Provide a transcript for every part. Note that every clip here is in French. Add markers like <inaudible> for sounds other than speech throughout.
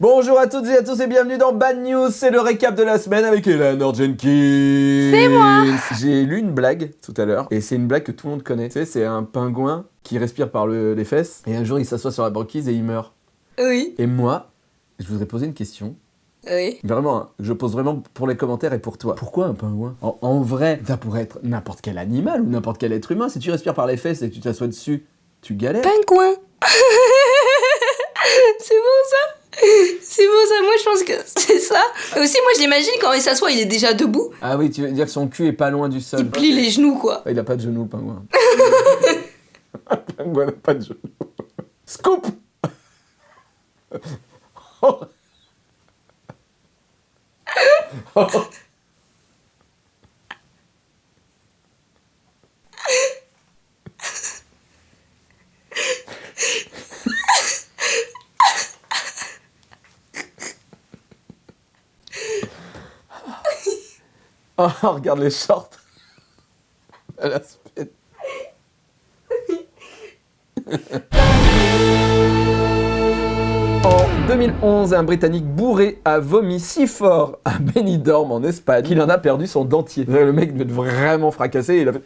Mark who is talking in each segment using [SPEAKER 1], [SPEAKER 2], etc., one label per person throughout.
[SPEAKER 1] Bonjour à toutes et à tous et bienvenue dans Bad News, c'est le récap de la semaine avec Eleanor Jenkins
[SPEAKER 2] C'est moi
[SPEAKER 1] J'ai lu une blague tout à l'heure, et c'est une blague que tout le monde connaît. Tu sais, c'est un pingouin qui respire par le- les fesses, et un jour il s'assoit sur la banquise et il meurt.
[SPEAKER 2] Oui,
[SPEAKER 1] Et moi, je voudrais poser une question.
[SPEAKER 2] oui.
[SPEAKER 1] Vraiment, hein, je pose vraiment pour les commentaires et pour toi. Pourquoi un pingouin? En, en vrai, ça pourrait être n'importe quel animal ou n'importe quel être humain. Si tu respires par les fesses et que tu t'assois dessus, tu galères.
[SPEAKER 2] Pingouin <laughs> C'est beau ça C'est beau ça, moi je pense que <laughs> c'est ça. Et aussi, moi je l'imagine quand il s'assoit, il est déjà debout.
[SPEAKER 1] Ah oui, tu veux dire que son cul est pas loin du sol.
[SPEAKER 2] Il plie les genoux quoi.
[SPEAKER 1] Ah, Il a pas de genoux, le pingouin. <laughs> le pingouin n'a pas de genoux. Scoop Oh. Oh. <laughs> <laughs> Oh, regarde les shorts. <laughs> Elle a. <laughs> En 2011, un Britannique bourré a vomi si fort à Benidorm en Espagne qu'il en a perdu son dentier. Le mec devait être vraiment fracassé, il a fait...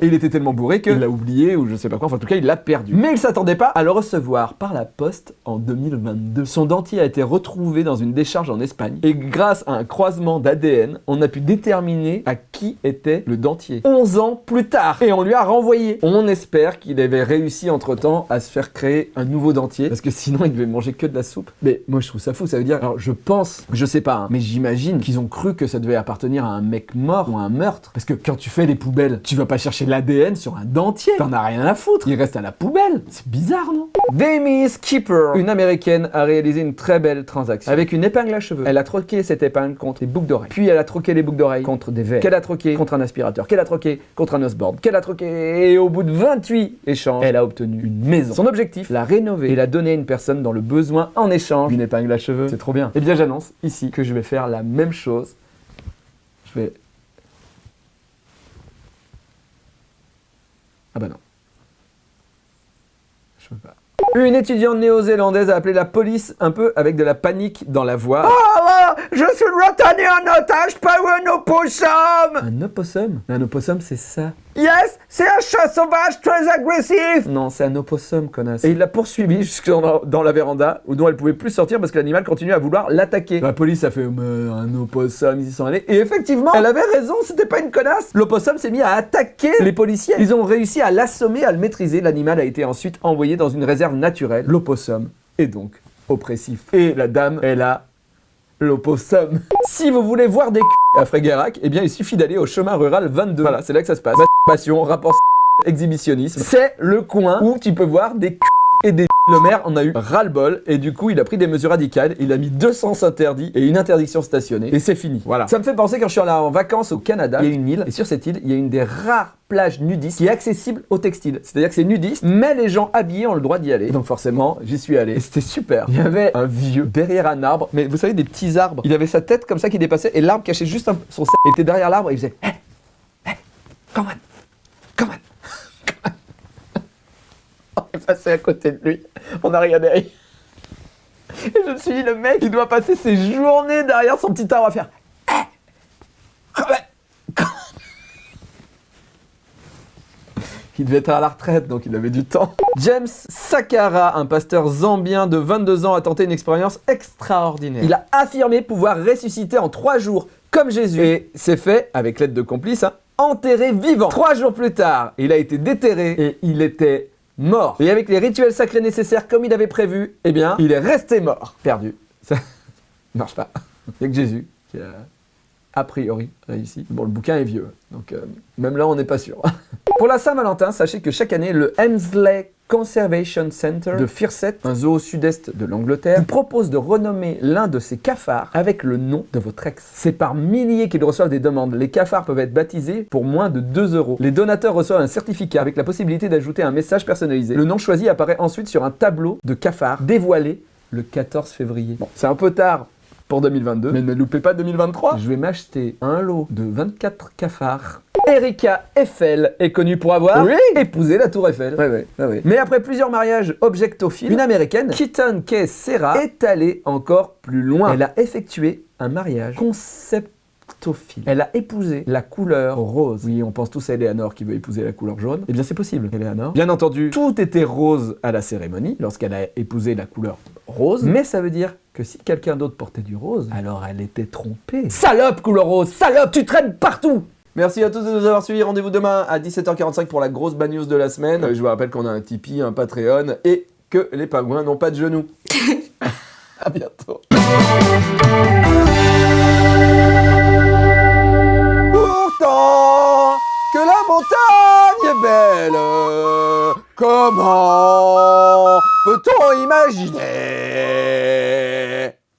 [SPEAKER 1] Et il était tellement bourré qu'il l'a oublié ou je sais pas quoi, enfin en tout cas il l'a perdu. Mais il s'attendait pas à le recevoir par la poste en 2022. Son dentier a été retrouvé dans une décharge en Espagne et grâce à un croisement d'ADN, on a pu déterminer à qui était le dentier. 11 ans plus tard et on lui a renvoyé. On espère qu'il avait réussi entre-temps à se faire créer un nouveau dentier parce que sinon il devait manger que de la soupe. Mais moi je trouve ça fou, ça veut dire alors je pense, je sais pas, hein, mais j'imagine qu'ils ont cru que ça devait appartenir à un mec mort ou à un meurtre parce que quand tu fais les poubelles, tu vas pas chercher l'ADN sur un dentier. T'en as rien à foutre. Il reste à la poubelle. C'est bizarre, non? Demi Skipper, une américaine, a réalisé une très belle transaction. Avec une épingle à cheveux, elle a troqué cette épingle contre des boucles d'oreilles. Puis elle a troqué les boucles d'oreilles contre des verres. Qu'elle a troqué contre un aspirateur. Qu'elle a troqué contre un osboard. Qu'elle a troqué. Et au bout de 28 échanges, elle a obtenu une maison. Son objectif, la rénover et la donner à une personne dans le besoin en échange d'une épingle à cheveux. C'est trop bien. Et bien j'annonce ici que je vais faire la même chose. Je vais Ah bah non. Je peux pas. Une étudiante néo-zélandaise a appelé la police un peu avec de la panique dans la voix. Oh là Je suis retenu en otage par un opossum Un opossum? Un opossum c'est ça. Yes C'est un chat sauvage très agressif Non, c'est un opossum, connasse. Et il l'a poursuivi jusque dans la, dans la véranda, où dont elle pouvait plus sortir parce que l'animal continuait à vouloir l'attaquer. La police a fait un opossum, ils y sont allés. Et effectivement, elle avait raison, c'était pas une connasse. L'opossum s'est mis à attaquer les policiers. Ils ont réussi à l'assommer, à le maîtriser. L'animal a été ensuite envoyé dans une réserve naturelle. L'opossum est donc oppressif. Et la dame, elle a l'opossum. Si vous voulez voir des c*** à Fréguerac, eh bien il suffit d'aller au chemin rural 22. Voilà, c'est là que ça se passe. Masturbation, rapport exhibitionnisme. C'est le coin où tu peux voir des c*** et des <laughs> le maire en a eu ras-le-bol et du coup il a pris des mesures radicales, il a mis deux sens interdits et une interdiction stationnée et c'est fini. Voilà. Ça me fait penser quand je suis allé en vacances au Canada, il y a une île et sur cette île il y a une des rares plages nudistes qui est accessible au textile. C'est-à-dire que c'est nudiste, mais les gens habillés ont le droit d'y aller. Donc forcément j'y suis allé et c'était super. Il y avait un vieux derrière un arbre, mais vous savez des petits arbres. Il avait sa tête comme ça qui dépassait et l'arbre cachait juste un, son était derrière l'arbre et il faisait Hey, hey, come on, come on. On est passé à côté de lui. On a regardé. Et je me suis dit, le mec, il doit passer ses journées derrière son petit arbre à faire. Eh <laughs> Il devait être à la retraite, donc il avait du temps. James Sakara, un pasteur zambien de 22 ans, a tenté une expérience extraordinaire. Il a affirmé pouvoir ressusciter en 3 jours, comme Jésus. Et c'est fait, avec l'aide de complices, hein, enterré vivant. Trois jours plus tard, il a été déterré et il était mort. Et avec les rituels sacrés nécessaires comme il avait prévu, eh bien, il est resté mort. Perdu. <laughs> Ça marche pas. Il y a que Jésus qui a, a priori, réussi. Bon, le bouquin est vieux, donc euh, même là, on n'est pas sûr. <laughs> Pour la Saint-Valentin, sachez que chaque année, le Hemsley Conservation Center de Firset, un zoo au sud-est de l'Angleterre, propose de renommer l'un de ses cafards avec le nom de votre ex. C'est par milliers qu'ils reçoivent des demandes. Les cafards peuvent être baptisés pour moins de 2 euros. Les donateurs reçoivent un certificat avec la possibilité d'ajouter un message personnalisé. Le nom choisi apparaît ensuite sur un tableau de cafards dévoilé le 14 février. Bon, c'est un peu tard pour 2022, mais ne loupez pas 2023. Je vais m'acheter un lot de 24 cafards Erika Eiffel est connue pour avoir
[SPEAKER 3] Oui.
[SPEAKER 1] épousé la tour Eiffel. Mais après plusieurs mariages objectophiles, une américaine, Keaton Kay Serra, est allée encore plus loin. Elle a effectué un mariage conceptophile. Elle a épousé la couleur rose. Oui, on pense tous à Eleanor qui veut épouser la couleur jaune. Eh bien, c'est possible, Eleanor. Bien entendu, tout était rose à la cérémonie, lorsqu'elle a épousé la couleur rose. Mais ça veut dire que si quelqu'un d'autre portait du rose, alors elle était trompée. Salope, couleur rose Salope, tu traînes partout Merci à tous de nous avoir suivis. Rendez-vous demain à 17h45 pour la grosse bad news de la semaine. Euh, Je vous rappelle qu'on a un Tipeee, un Patreon et que les pingouins n'ont pas de genoux. <laughs> à bientôt. Pourtant que la montagne est belle, comment peut-on imaginer